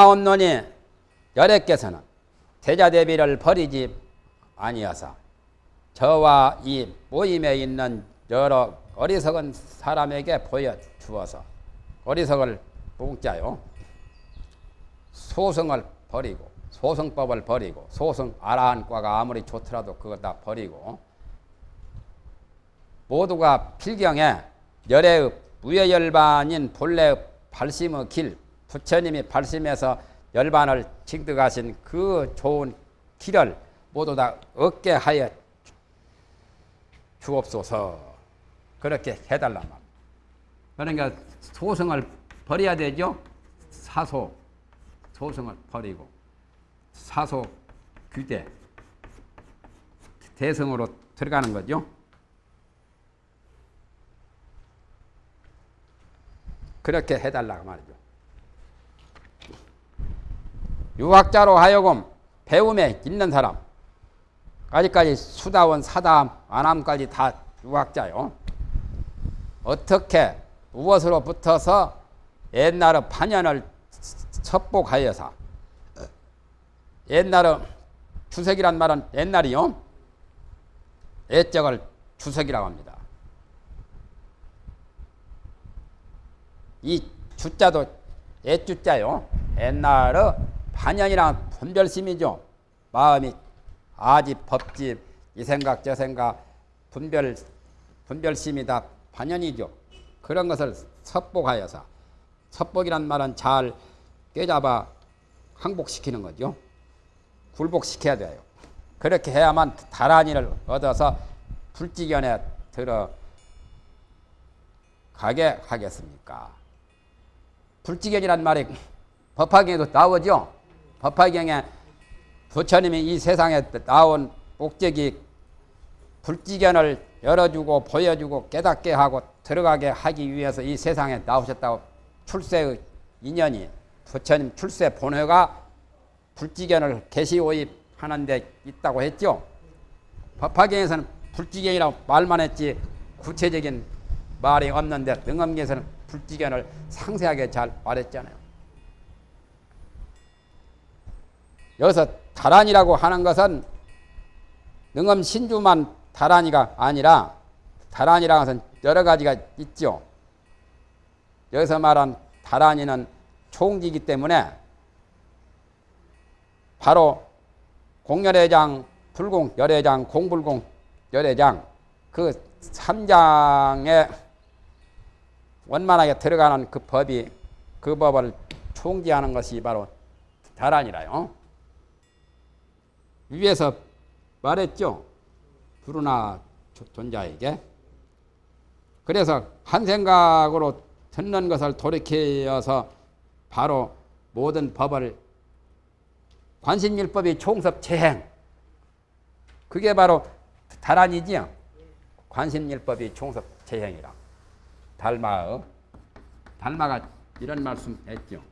오나온노니 여래께서는 대자대비를 버리지 아니어서 저와 이 모임에 있는 여러 어리석은 사람에게 보여주어서 어리석을 뭉자요. 소승을 버리고 소승법을 버리고 소승 아라한과가 아무리 좋더라도 그거 다 버리고 모두가 필경에 열애의 무예열반인 본래의 발심의 길 부처님이 발심해서 열반을 징득하신 그 좋은 길을 모두 다 얻게 하여 주옵소서 그렇게 해달란 말입니다. 그러니까 소승을 버려야 되죠. 사소 소승을 버리고 사소 규대 대성으로 들어가는 거죠. 그렇게 해달라고 말이죠. 유학자로 하여금 배움에 있는 사람 아직까지 수다원 사담 안함까지 다 유학자요. 어떻게 무엇으로 붙어서 옛날의 판연을 첩복하여서 옛날의 주석이란 말은 옛날이요. 애적을 주석이라고 합니다. 이 주자도 애주자요. 옛날의 반연이랑 분별심이죠. 마음이 아집, 법집, 이 생각, 저 생각, 분별, 분별심이 다 반연이죠. 그런 것을 섭복하여서 섭복이란 말은 잘 꿰잡아 항복시키는 거죠. 굴복시켜야 돼요. 그렇게 해야만 다란이를 얻어서 불지견에 들어 가게 하겠습니까? 불지견이란 말이 법화경에도 나오죠. 법화경에 부처님이 이 세상에 나온 목적이 불지견을 열어주고 보여주고 깨닫게 하고 들어가게 하기 위해서 이 세상에 나오셨다고 출세의 인연이 부처님 출세 본회가 불지견을 개시오입하는 데 있다고 했죠. 법화경에서는 불지견이라고 말만 했지 구체적인 말이 없는데 능엄경에서는 불지견을 상세하게 잘 말했잖아요. 여기서 다란이라고 하는 것은 능엄 신주만 다란이가 아니라 다란이라는 것은 여러 가지가 있죠. 여기서 말한 다란이는 총기이기 때문에 바로 공열회장, 불공, 열회장, 공불공, 열회장 그 3장에 원만하게 들어가는 그 법이 그 법을 총지하는 것이 바로 다란이라요. 위에서 말했죠. 부르나 존자에게. 그래서 한 생각으로 듣는 것을 돌이켜서 바로 모든 법을 관심일법이 총섭 재행 그게 바로 다란이지요. 관심일법이 총섭 재행이라. 달마의 달마가 이런 말씀 했죠.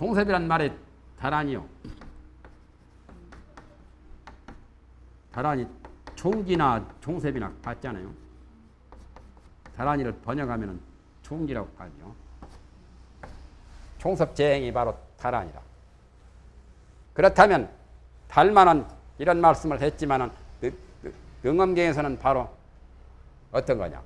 종섭이란 말에 다란이요. 다란이 총기나 종섭이나 같잖아요. 다란이를 번역하면 총기라고 하죠. 총섭 재행이 바로 다란이라. 그렇다면 달만은 이런 말씀을 했지만 은 능엄경에서는 바로 어떤 거냐?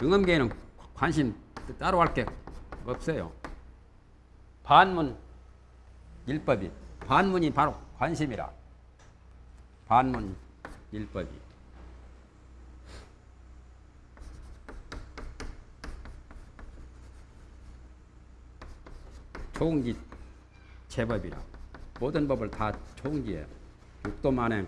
등엄계에는 관심 따로 할 게 없어요. 반문 일법이 반문이 바로 관심이라. 반문 일법이. 총기 제법이라. 모든 법을 다 총기에 육도만행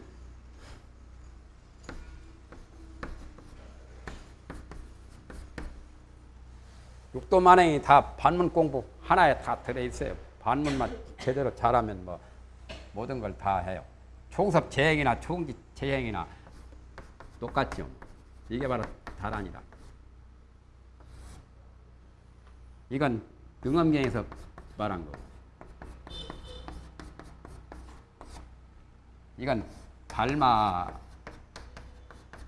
육도 만행이 다 반문 공부 하나에 다 들어있어요. 반문만 제대로 잘하면 뭐 모든 걸 다 해요. 총섭 재행이나 총기 재행이나 똑같죠. 이게 바로 다란이다. 이건 등엄경에서 말한 거. 이건 달마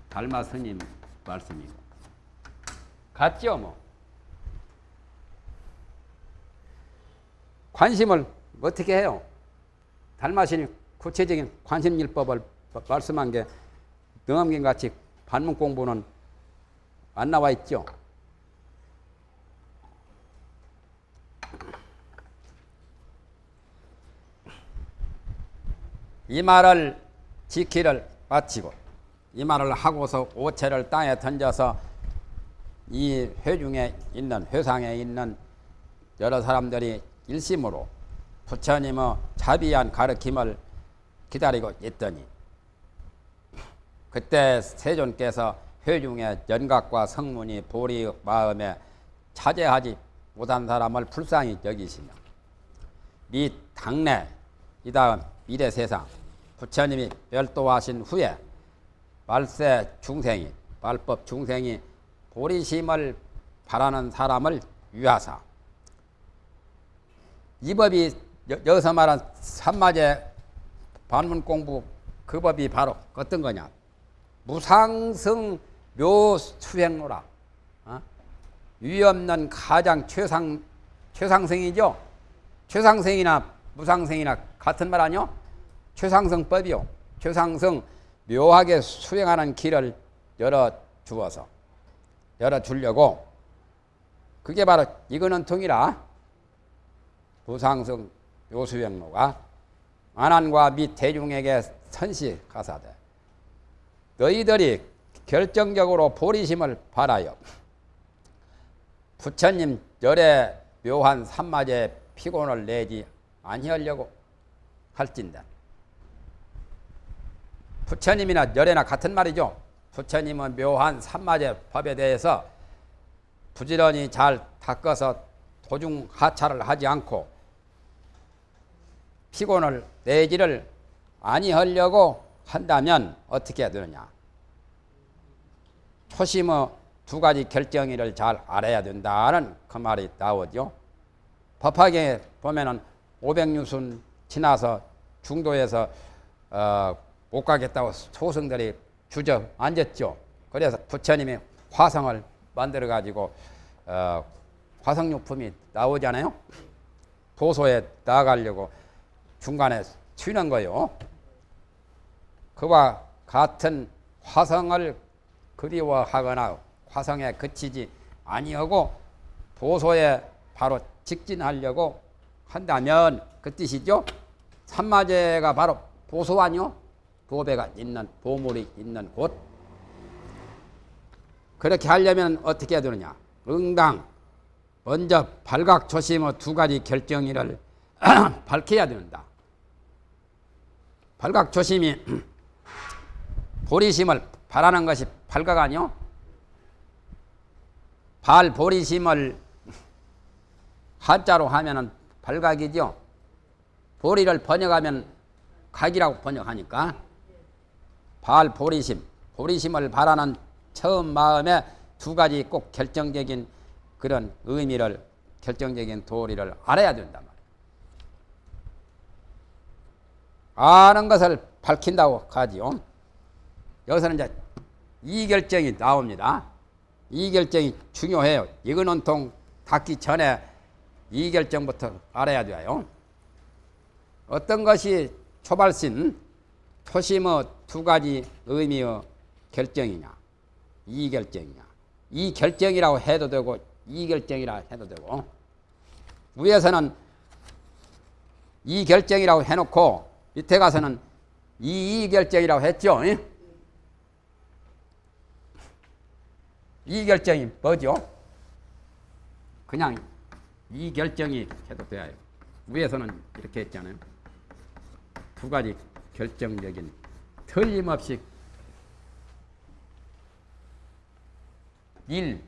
달마 스님 말씀이고 같죠 뭐. 관심을 어떻게 해요? 달마신이 구체적인 관심일법을 말씀한 게 능엄경 같이 반문 공부는 안 나와 있죠. 이 말을 지키를 마치고 이 말을 하고서 오체를 땅에 던져서 이 회중에 있는 회상에 있는 여러 사람들이 일심으로 부처님의 자비한 가르침을 기다리고 있더니 그때 세존께서 회중의 연각과 성문이 보리 마음에 차제하지 못한 사람을 불쌍히 여기시며 미 당내 이 다음 미래 세상 부처님이 별도하신 후에 말세 중생이 말법 중생이 보리심을 바라는 사람을 위하사 이 법이 여, 여기서 말한 삼마제 반문 공부 그 법이 바로 어떤 거냐? 무상승 묘수행로라. 어? 위없는 가장 최상 최상승이죠? 최상승이나 무상승이나 같은 말 아니요 최상승법이요 최상승 묘하게 수행하는 길을 열어 주어서 열어 주려고. 그게 바로 이거는 통이라 부상승 요수행로가 안한과 및 대중에게 선시 가사되 너희들이 결정적으로 보리심을 바라여 부처님 열에 묘한 삼마제 피곤을 내지 아니하려고 할진다. 부처님이나 열애나 같은 말이죠. 부처님은 묘한 삼마제 법에 대해서 부지런히 잘 닦아서 도중 하차를 하지 않고 피곤을 내지를 아니하려고 한다면 어떻게 해야 되느냐. 초심의 두 가지 결정일을 잘 알아야 된다는 그 말이 나오죠. 법화경에 보면은 500유순 지나서 중도에서 어, 못 가겠다고 소승들이 주저앉았죠. 그래서 부처님이 화성을 만들어 가지고 어, 화성육품이 나오잖아요. 도소에 나가려고 중간에 튀는 거요. 그와 같은 화성을 그리워하거나 화성에 그치지 아니하고 보소에 바로 직진하려고 한다면 그 뜻이죠. 산마제가 바로 보소 아니요? 보배가 있는 보물이 있는 곳. 그렇게 하려면 어떻게 해야 되느냐? 응당 먼저 발각 조심의 두 가지 결정일을 밝혀야 된다. 발각조심이 보리심을 바라는 것이 발각 아니요? 발 보리심을 한자로 하면은 발각이죠. 보리를 번역하면 각이라고 번역하니까 발 보리심, 보리심을 바라는 처음 마음에 두 가지 꼭 결정적인 그런 의미를 결정적인 도리를 알아야 된단 말이에요. 아는 것을 밝힌다고 하지요. 여기서는 이제 이 결정이 나옵니다. 이 결정이 중요해요. 이거는 통 닿기 전에 이 결정부터 알아야 돼요. 어떤 것이 초발신, 초심의 두 가지 의미의 결정이냐, 이 결정이냐. 이 결정이라고 해도 되고, 이 결정이라 해도 되고, 위에서는 이 결정이라고 해놓고, 밑에 가서는 이, 이 결정이라고 했죠. 이 결정이 뭐죠? 그냥 이 결정이 해도 돼요. 위에서는 이렇게 했잖아요. 두 가지 결정적인 틀림없이 일,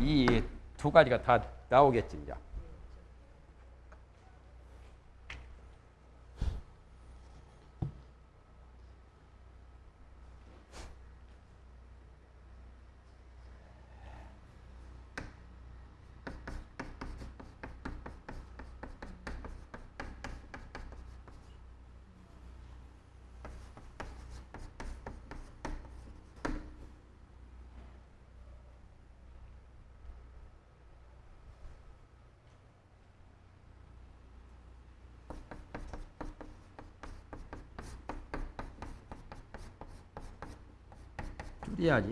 이두 가지가 다 나오겠지 이제. 줄여야지.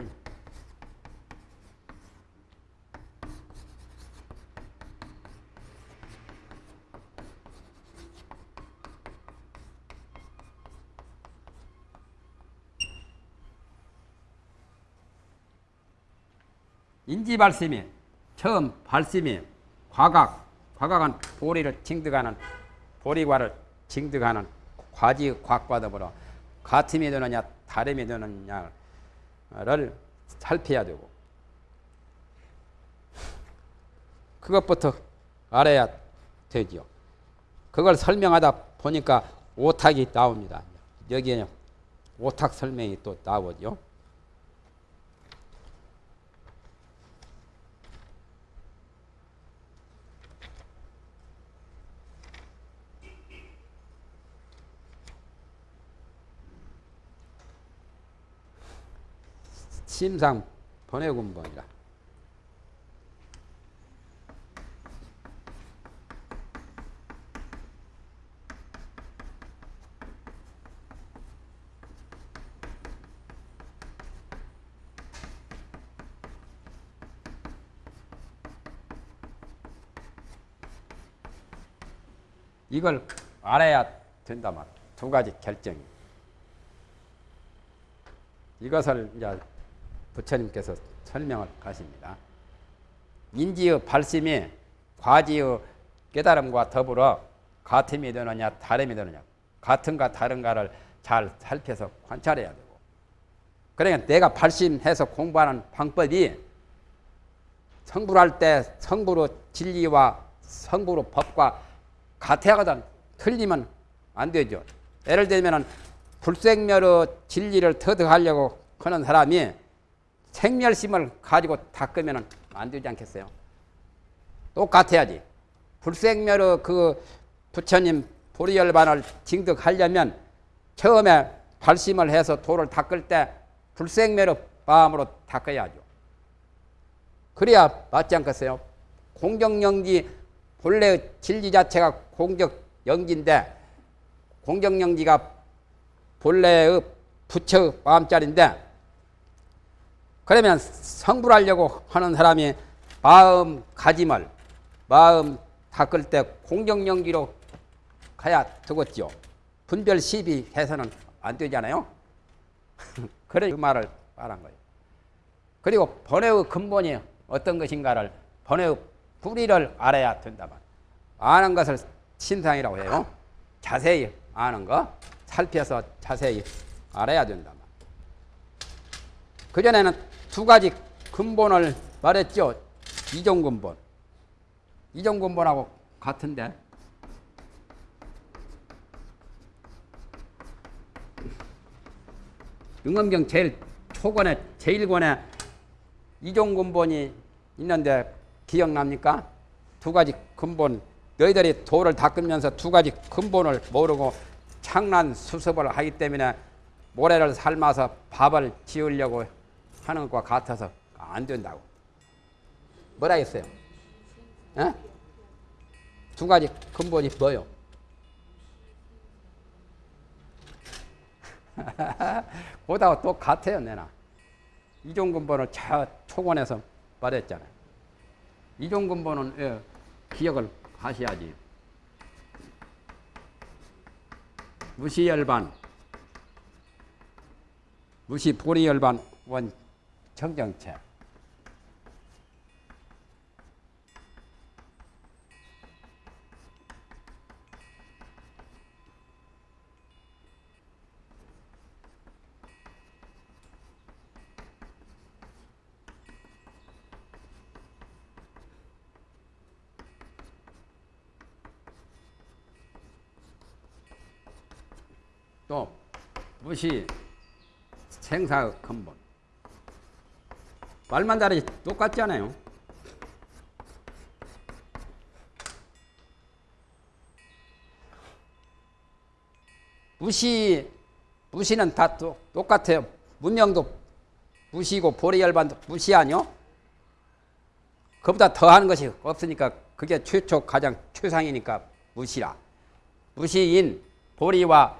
인지 발심이 처음 발심이 과각 과각은 보리를 징득하는 보리과를 징득하는 과지 곽과 더불어 같음이 되느냐 다름이 되느냐 를 살펴야 되고 그것부터 알아야 되지요. 그걸 설명하다 보니까 오탁이 나옵니다. 여기에는 오탁 설명이 또 나오죠. 심상 번외군번이라. 이걸 알아야 된다 말. 두 가지 결정이. 이것을 이제 부처님께서 설명을 하십니다. 인지의 발심이 과지의 깨달음과 더불어 같음이 되느냐 다름이 되느냐 같은가 다른가를 잘 살펴서 관찰해야 되고 그러니까 내가 발심해서 공부하는 방법이 성불할 때 성부로 진리와 성부로 법과 같아야거든 틀리면 안 되죠. 예를 들면 불생멸의 진리를 터득하려고 하는 사람이 생멸심을 가지고 닦으면 안 되지 않겠어요? 똑같아야지. 불생멸의 그 부처님 보리열반을 징득하려면 처음에 발심을 해서 도를 닦을 때 불생멸의 마음으로 닦아야죠. 그래야 맞지 않겠어요? 공정영지 본래 진리 자체가 공정영지인데 공정영지가 본래의 부처 마음자리인데 그러면 성불하려고 하는 사람이 마음 가짐을 마음 닦을 때 공정영기로 가야 되겠죠. 분별 시비 해서는 안 되잖아요. 그래 그 말을 말한 거예요. 그리고 번외의 근본이 어떤 것인가를 번외의 뿌리를 알아야 된다만 아는 것을 신상이라고 해요. 자세히 아는 거 살펴서 자세히 알아야 된다만 그전에는 두 가지 근본을 말했죠. 이종 근본. 이종 근본하고 같은데. 응엄경 제일 초권에 제일 권에 이종 근본이 있는데 기억납니까? 두 가지 근본 너희들이 도를 닦으면서 두 가지 근본을 모르고 창난 수습을 하기 때문에 모래를 삶아서 밥을 지으려고 하는 것과 같아서 안 된다고. 뭐라 했어요? 에? 두 가지 근본이 뭐요? 보다 똑같아요, 내나. 이종 근본을 저 초권에서 말했잖아요. 이종 근본은 예, 기억을 하셔야지. 무시열반, 무시 보리열반 원 정정책. 또 무시 생사 근본 말만 다르지 똑같지 않아요? 무시 무시는 다 또, 똑같아요. 문명도 무시고 보리열반도 무시 아니요? 그보다 더하는 것이 없으니까 그게 최초 가장 최상이니까 무시라. 무시인 보리와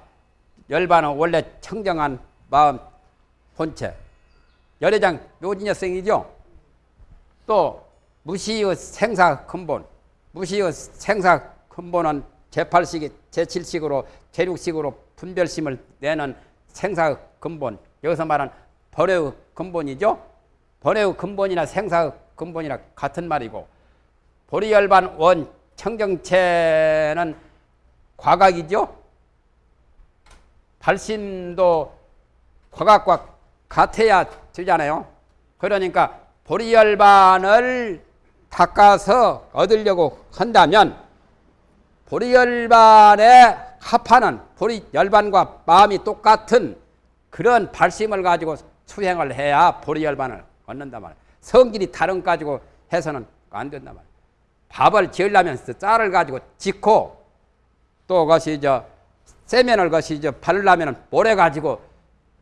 열반은 원래 청정한 마음 본체. 열애장 묘진여성이죠. 또 무시의 생사 근본. 무시의 생사 근본은 제8식, 제7식으로, 제6식으로 분별심을 내는 생사 근본. 여기서 말하는 벌의 근본이죠. 벌의 근본이나 생사 근본이나 같은 말이고 보리열반 원 청정체는 과각이죠. 발심도 과각과 같아야 되잖아요. 그러니까 보리열반을 닦아서 얻으려고 한다면 보리열반에 합하는 보리열반과 마음이 똑같은 그런 발심을 가지고 수행을 해야 보리열반을 얻는단 말이에요. 성질이 다른 가지고 해서는 안 된단 말이에요. 밥을 지으려면 쌀을 가지고 짓고 또 그것이 저 세면을 것이 저 바르려면 모래 가지고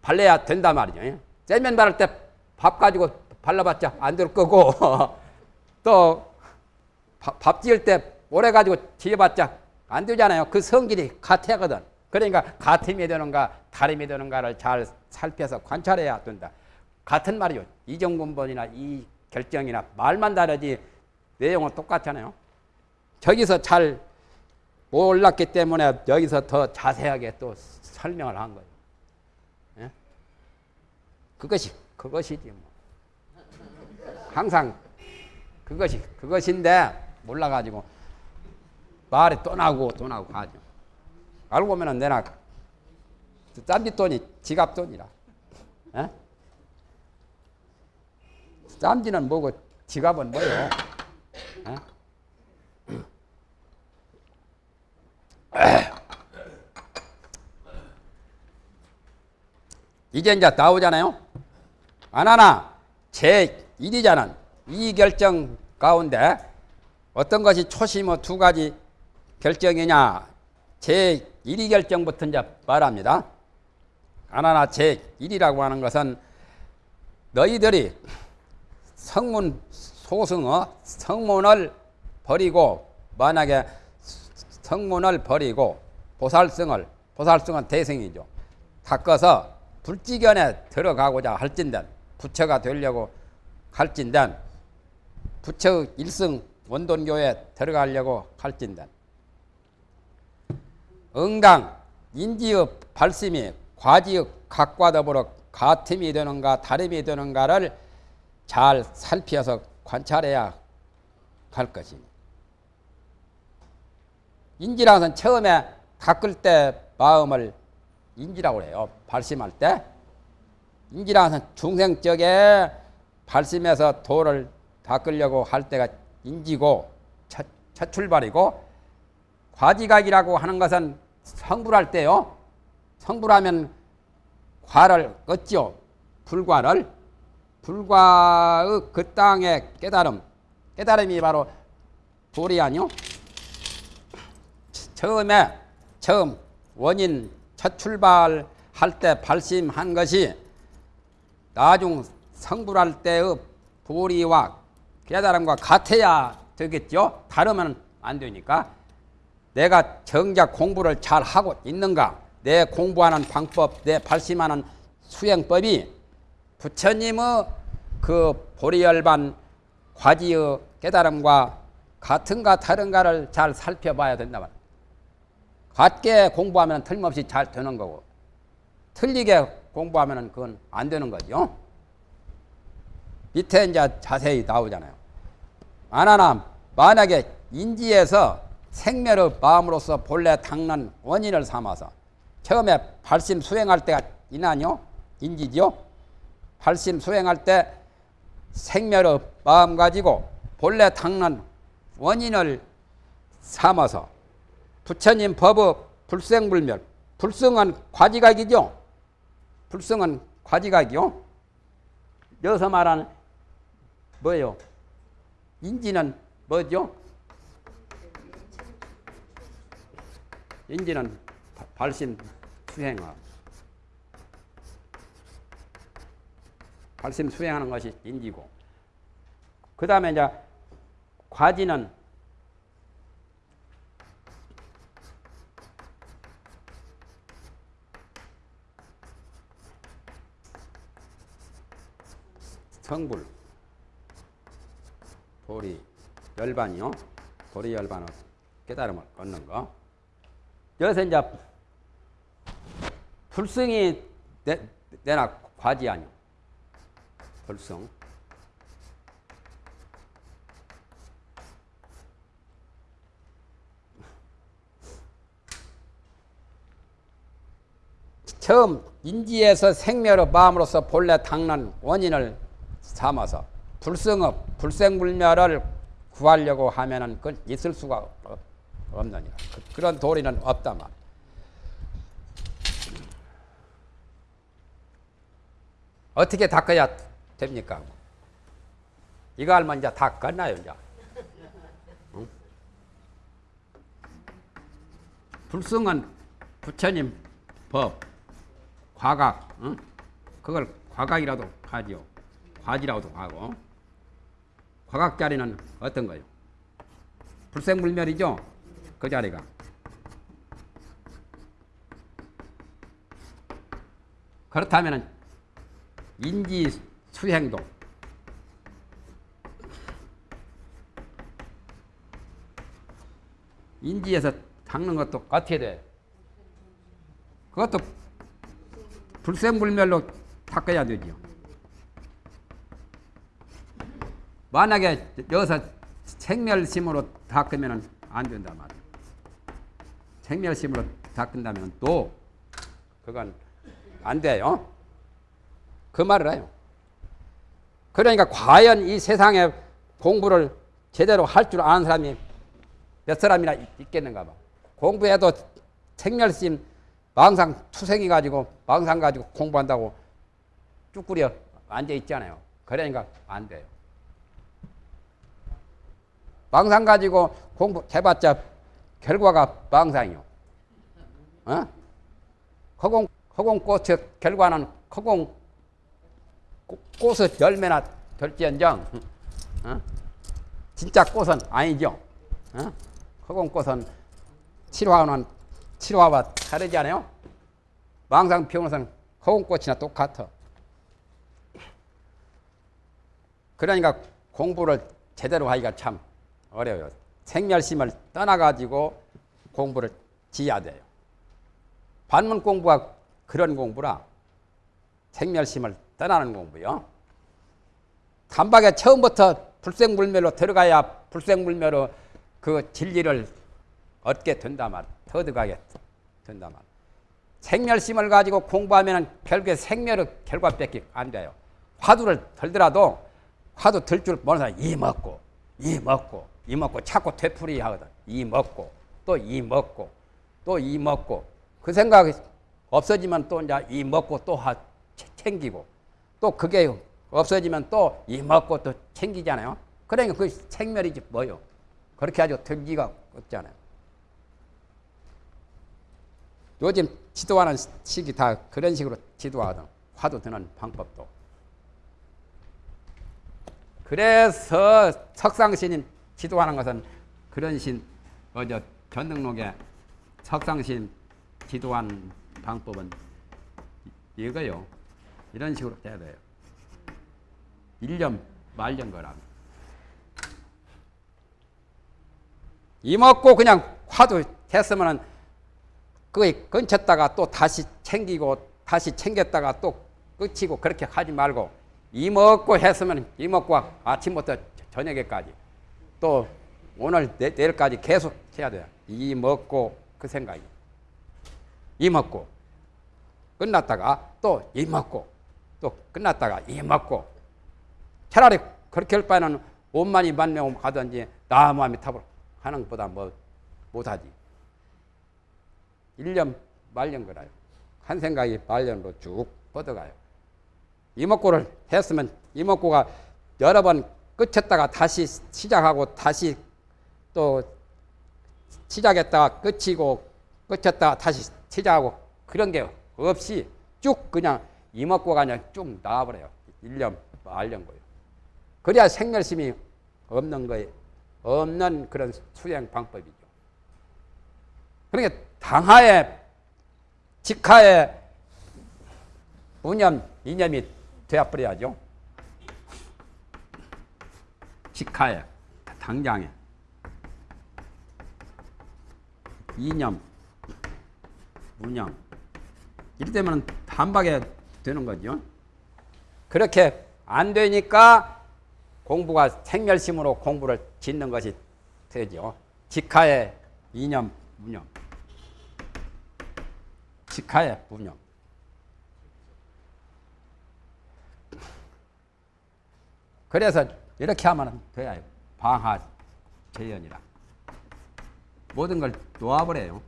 발라야 된단 말이죠. 세면 바를 때 밥 가지고 발라봤자 안 될 거고 또밥 지을 때 모래 가지고 지어봤자 안 되잖아요. 그 성질이 같아거든. 그러니까 같음이 되는가 다름이 되는가를 잘 살펴서 관찰해야 된다. 같은 말이요. 이정근본이나 이 결정이나 말만 다르지 내용은 똑같잖아요. 저기서 잘 몰랐기 때문에 여기서 더 자세하게 또 설명을 한 거예요. 예? 그것이 그것이지 뭐. 항상 그것이 그것인데 몰라가지고 말이 또 나고 또 나고 가죠. 알고 보면은 내나 짠디 돈이 지갑 돈이라. 예? 짬지는 뭐고 지갑은 뭐요? 에? 이제 이제 나오잖아요. 안 하나 제 1위자는 이 결정 가운데 어떤 것이 초심의 두 가지 결정이냐 제 1위 결정부터 이제 말합니다. 안 하나 제 1위라고 하는 것은 너희들이 성문 소승어 성문을 버리고 만약에 성문을 버리고 보살성을 보살성은 대성이죠. 닦아서 불지견에 들어가고자 할진된 부처가 되려고 할진된 부처 일승 원돈교에 들어가려고 할진된 응당 인지의 발심이 과지의 각과 더불어 같음이 되는가 다름이 되는가를 잘 살펴서 관찰해야 할 것이니. 인지라는 것은 처음에 닦을 때 마음을 인지라고 해요. 발심할 때. 인지라는 것은 중생적에 발심해서 도를 닦으려고 할 때가 인지고 첫, 첫 출발이고 과지각이라고 하는 것은 성불할 때요. 성불하면 과를 얻죠. 불과를. 불과의 그 땅의 깨달음, 깨달음이 바로 불이 아니요? 처음에, 처음, 원인, 첫 출발할 때 발심한 것이 나중 성불할 때의 불이와 깨달음과 같아야 되겠죠? 다르면 안 되니까. 내가 정작 공부를 잘 하고 있는가? 내 공부하는 방법, 내 발심하는 수행법이 부처님의 그 보리열반 과지의 깨달음과 같은가 다른가를 잘 살펴봐야 된다 말. 같게 공부하면 틀림없이 잘 되는 거고 틀리게 공부하면 그건 안 되는 거죠. 밑에 이제 자세히 나오잖아요. 아나나 만약에 인지에서 생멸의 마음으로서 본래 닦는 원인을 삼아서 처음에 발심 수행할 때가 있나요? 인지죠? 발심 수행할 때 생멸의 마음 가지고 본래 닦는 원인을 삼아서 부처님 법의 불생불멸 불성은 과지각이죠. 불성은 과지각이요. 여기서 말하는 뭐예요? 인지는 뭐죠? 인지는 바- 발심 수행어. 발심 수행하는 것이 인지고. 그 다음에 이제 과지는 성불, 도리, 열반이요. 도리 열반은 깨달음을 얻는 거. 여기서 이제 불성이 내, 내나 과지 아니요. 불성. 처음 인지에서 생멸의 마음으로서 본래 당난 원인을 삼아서 불성업, 불생불멸을 구하려고 하면은 그건 있을 수가 없- 없느니라. 그- 그런 도리는 없다 말. 어떻게 닦아야 됩니까? 이거 알면 이제 다 끝나요, 이제. 응? 불성은 부처님 법, 과각, 응? 그걸 과각이라도 하지요. 과지라고도 하고. 과각 자리는 어떤 거요? 불생불멸이죠? 그 자리가. 그렇다면 인지 수행도 인지에서 닦는 것도 어떻게 돼? 그것도 불생불멸로 닦아야 되죠. 만약에 여기서 생멸심으로 닦으면 안 된단 말이에요. 생멸심으로 닦는다면 또 그건 안 돼요. 그 말을 해요. 그러니까 과연 이 세상에 공부를 제대로 할 줄 아는 사람이 몇 사람이나 있- 있겠는가 봐. 공부해도 생멸심 망상 투생이 가지고 망상 가지고 공부한다고 쭈꾸려 앉아 있잖아요. 그러니까 안 돼요. 망상 가지고 공부 해봤자 결과가 망상이요. 어? 허공 허공 꽃의 결과는 허공 꽃- 꽃의 열매나 될지언정 어? 진짜 꽃은 아니죠. 어? 허공 꽃은 칠화는 칠화와 다르지 않아요? 망상 피우는 것은 허공 꽃이나 똑같아. 그러니까 공부를 제대로 하기가 참 어려워요. 생멸심을 떠나가지고 공부를 지어야 돼요. 반문 공부가 그런 공부라 생멸심을 떠나는 공부요. 단박에 처음부터 불생불멸로 들어가야 불생불멸로 그 진리를 얻게 된다 말, 터득하게 된다 말. 생멸심을 가지고 공부하면 결국에 생멸의 결과밖에 안 돼요. 화두를 들더라도 화두 들 줄 모르는 사람 이 먹고 이 먹고 이 먹고 자꾸 되풀이 하거든. 이 먹고 또 이 먹고 또 이 먹고 그 생각이 없어지면 또 이제 이 먹고 또 하, 챙기고 또 그게 없어지면 또 이 먹고 또 챙기잖아요. 그러니까 그 생멸이지 뭐요. 그렇게 아주 들기가 없잖아요. 요즘 지도하는 식이 다 그런 식으로 지도하거든. 화두 드는 방법도. 그래서 석상신 지도하는 것은 그런 신, 어저 전등록에 석상신 지도한 방법은 이거요. 이런 식으로 해야 돼요. 일념 말년 거랍니다. 이먹고 그냥 화두 했으면은 그 끊쳤다가 또 다시 챙기고 다시 챙겼다가 또 끝이고 그렇게 하지 말고 이 먹고 했으면 이 먹고 아침부터 저녁에까지 또 오늘 내, 내일까지 계속 해야 돼요. 이 먹고 그 생각이 이 먹고 끝났다가 또 이 먹고 또 끝났다가 이 먹고 차라리 그렇게 할 바에는 옷만이 만명 가든지 나무함이 탑을 하는 것보다 뭐 못하지. 일념 말년 거라요. 한 생각이 말년으로 쭉 뻗어가요. 이목구를 했으면 이목구가 여러 번 끝쳤다가 다시 시작하고 다시 또 시작했다가 끝이고 끝쳤다가 다시 시작하고 그런 게 없이 쭉 그냥 이목구가 그냥 쭉 나와버려요. 일년 말년 거예요. 그래야 생멸심이 없는 거예요. 없는 그런 수행 방법이죠. 그러니까 당하에 직하에 무념 이념이 되어버려야죠. 직하에 당장에 이념 무념 이럴 때면 단박에 되는 거죠. 그렇게 안 되니까 공부가 생멸심으로 공부를 짓는 것이 되죠. 직하에 이념 무념 직하에 무념 그래서 이렇게 하면 돼요. 방하 재연이라. 모든 걸 놓아버려요.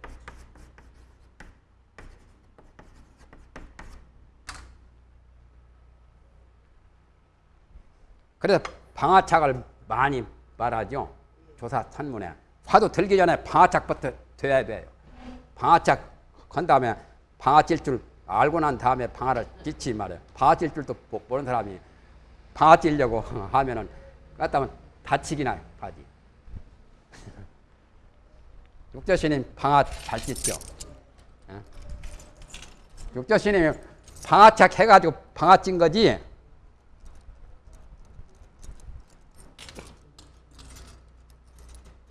그래서 방화착을 많이 말하죠. 조사 산문에. 화도 들기 전에 방화착부터 돼야 돼요. 방화착 건 다음에 방화 찔줄 알고 난 다음에 방화를 찔지 말아요. 방화 찔 줄도 모- 모르는 사람이 방아 찌려고 하면은 갖다면 다치기나 하지. 육조스님 방아 잘 찢죠. 예? 육조스님이 방아착 해가지고 방아 찐 거지.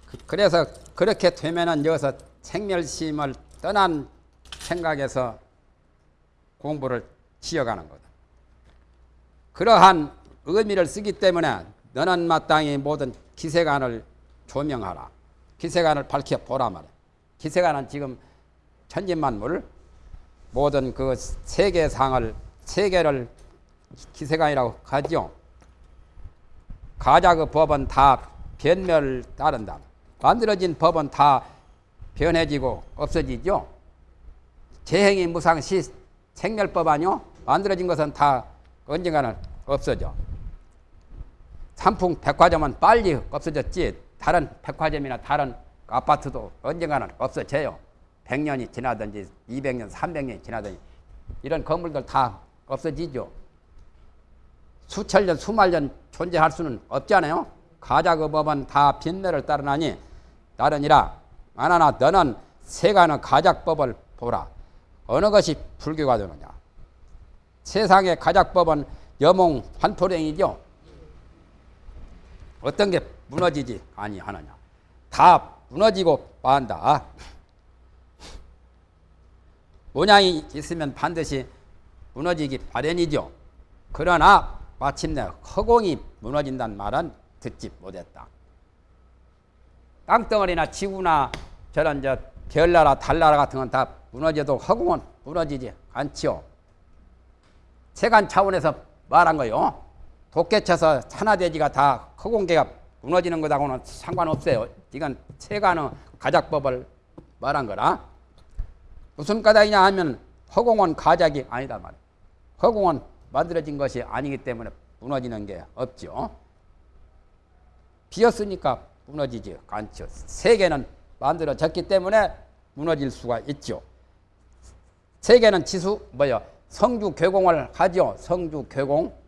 그- 그래서 그렇게 되면은 여기서 생멸심을 떠난 생각에서 공부를 지어가는 거다. 그러한 의미를 쓰기 때문에 너는 마땅히 모든 기세간을 조명하라. 기세간을 밝혀보라 말이야. 기세간은 지금 천진만물 모든 그 세계상을 세계를 기세간이라고 하죠. 가자 그 법은 다 변멸을 따른다. 만들어진 법은 다 변해지고 없어지죠. 재행이 무상시 생멸법 아니요? 만들어진 것은 다 언젠가는 없어져. 삼풍 백화점은 빨리 없어졌지 다른 백화점이나 다른 아파트도 언젠가는 없어져요. 100년이 지나든지 200년, 300년이 지나든지 이런 건물들 다 없어지죠. 수천 년, 수만 년 존재할 수는 없잖아요. 가자 그 법은 다 빈내를 따르나니 나르니라 만하나 너는 세간의 가작법을 보라. 어느 것이 불교가 되느냐. 세상의 가작법은 여몽 환토랭이죠. 어떤 게 무너지지 아니하느냐. 다 무너지고 만다. 모양이 있으면 반드시 무너지기 마련이죠. 그러나 마침내 허공이 무너진다는 말은 듣지 못했다. 땅덩어리나 지구나 저런 저 별나라 달나라 같은 건 다 무너져도 허공은 무너지지 않지요. 세간 차원에서 말한 거요. 도깨쳐서 산화대지가 다 허공계가 무너지는 것하고는 상관없어요. 이건 세간의 가작법을 말한 거라. 무슨 까닭이냐 하면 허공은 가작이 아니다 말이야. 허공은 만들어진 것이 아니기 때문에 무너지는 게 없죠. 비었으니까 무너지지 않죠. 세계는 만들어졌기 때문에 무너질 수가 있죠. 세계는 지수 뭐요? 성주 괴공을 하죠. 성주 괴공.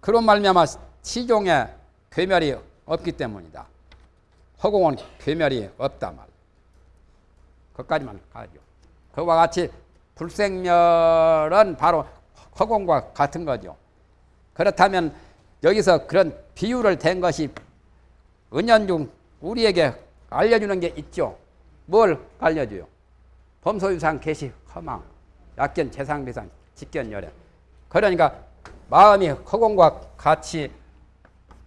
그런 말미암아 시종에 괴멸이 없기 때문이다. 허공은 괴멸이 없다 말. 그까지만 가죠. 그와 같이 불생멸은 바로 허공과 같은 거죠. 그렇다면 여기서 그런 비유를 댄 것이 은연중 우리에게 알려주는 게 있죠. 뭘 알려줘요? 범소유상 개시 허망 약견 재상비상 직견 열애 그러니까 마음이 허공과 같이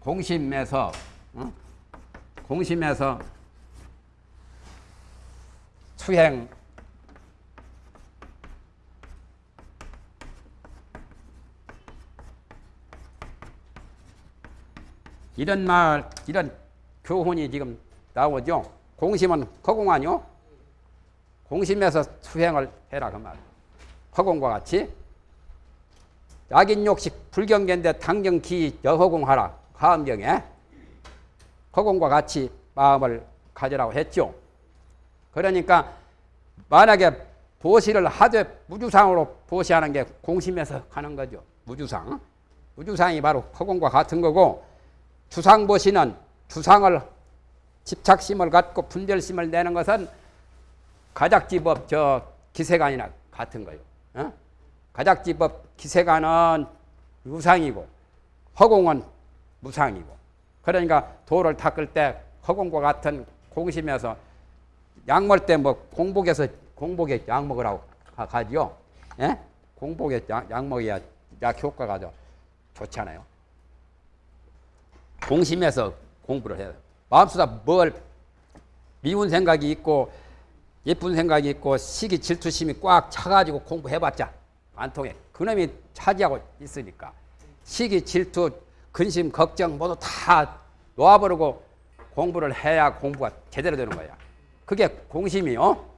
공심해서 어? 공심해서 수행 이런 말 이런 교훈이 지금 나오죠. 공심은 허공 아니요? 공심해서 수행을 해라 그 말. 허공과 같이 약인욕식 불경계인데 당정기 여허공하라 화엄경에 허공과 같이 마음을 가지라고 했죠. 그러니까 만약에 보시를 하되 무주상으로 보시하는 게 공심에서 하는 거죠. 무주상. 무주상이 바로 허공과 같은 거고 주상보시는 주상을 집착심을 갖고 분별심을 내는 것은 가작지법 저 기세관이나 같은 거예요. 어? 가작지법 기세관은 유상이고 허공은 무상이고 그러니까 돌을 닦을 때 허공과 같은 공심에서 약 먹을 때뭐 공복에서 공복에 약 먹으라고 하- 하지요. 예? 공복에 약, 약 먹어야 약 효과가 더 좋잖아요. 공심에서 공부를 해요. 마음속에 뭘 미운 생각이 있고 예쁜 생각이 있고 시기 질투심이 꽉 차가지고 공부해봤자 안 통해. 그놈이 차지하고 있으니까 시기 질투 근심 걱정 모두 다 놓아버리고 공부를 해야 공부가 제대로 되는 거야. 그게 공심이요.